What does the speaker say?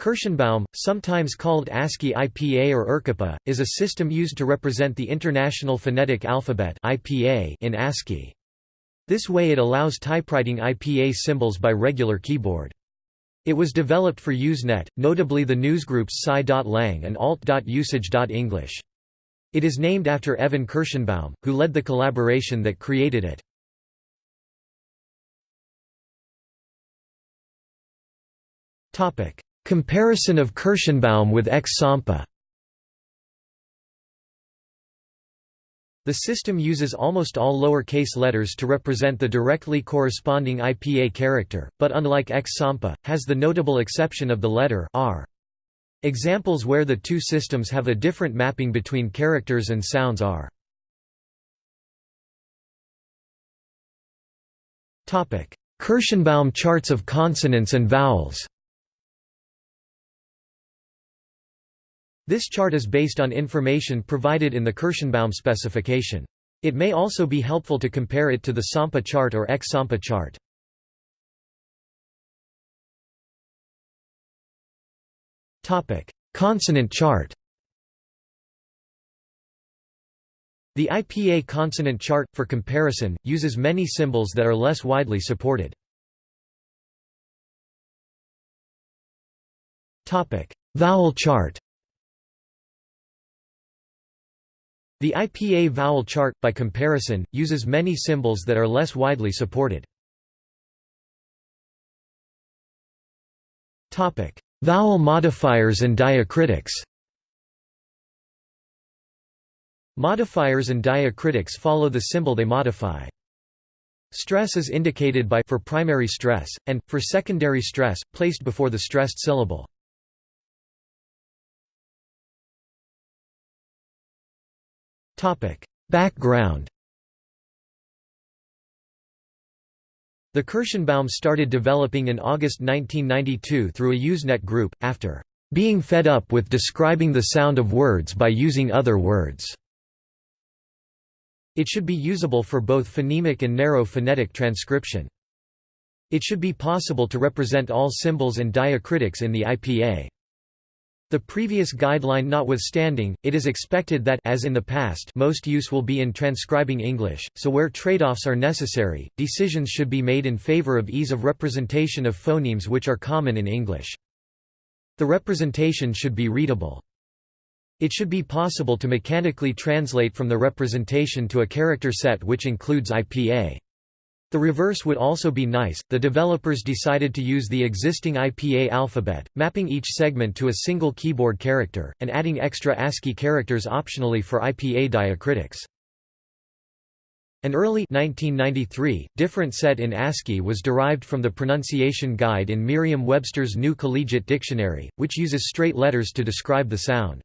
Kirshenbaum, sometimes called ASCII IPA or IRCAPA, is a system used to represent the International Phonetic Alphabet (IPA) in ASCII. This way it allows typewriting IPA symbols by regular keyboard. It was developed for Usenet, notably the newsgroups Sci.lang and Alt.usage.english. It is named after Evan Kirshenbaum, who led the collaboration that created it. Comparison of Kirshenbaum with X-Sampa The system uses almost all lowercase letters to represent the directly corresponding IPA character, but unlike X-Sampa, has the notable exception of the letter r. Examples where the two systems have a different mapping between characters and sounds are Kirshenbaum charts of consonants and vowels This chart is based on information provided in the Kirshenbaum specification. It may also be helpful to compare it to the Sampa chart or X-Sampa chart. Topic: Consonant chart The IPA consonant chart, for comparison, uses many symbols that are less widely supported. Topic: Vowel chart The IPA vowel chart, by comparison, uses many symbols that are less widely supported. Vowel modifiers and diacritics Modifiers and diacritics follow the symbol they modify. Stress is indicated by for primary stress, and, for secondary stress, placed before the stressed syllable. Background The Kirshenbaum started developing in August 1992 through a Usenet group, after being fed up with describing the sound of words by using other words. It should be usable for both phonemic and narrow phonetic transcription. It should be possible to represent all symbols and diacritics in the IPA. The previous guideline notwithstanding, it is expected that as in the past most use will be in transcribing English, so where trade-offs are necessary, decisions should be made in favor of ease of representation of phonemes which are common in English. The representation should be readable. It should be possible to mechanically translate from the representation to a character set which includes IPA. The reverse would also be nice. The developers decided to use the existing IPA alphabet, mapping each segment to a single keyboard character, and adding extra ASCII characters optionally for IPA diacritics. An early 1993, different set in ASCII was derived from the pronunciation guide in Merriam-Webster's New Collegiate Dictionary, which uses straight letters to describe the sound.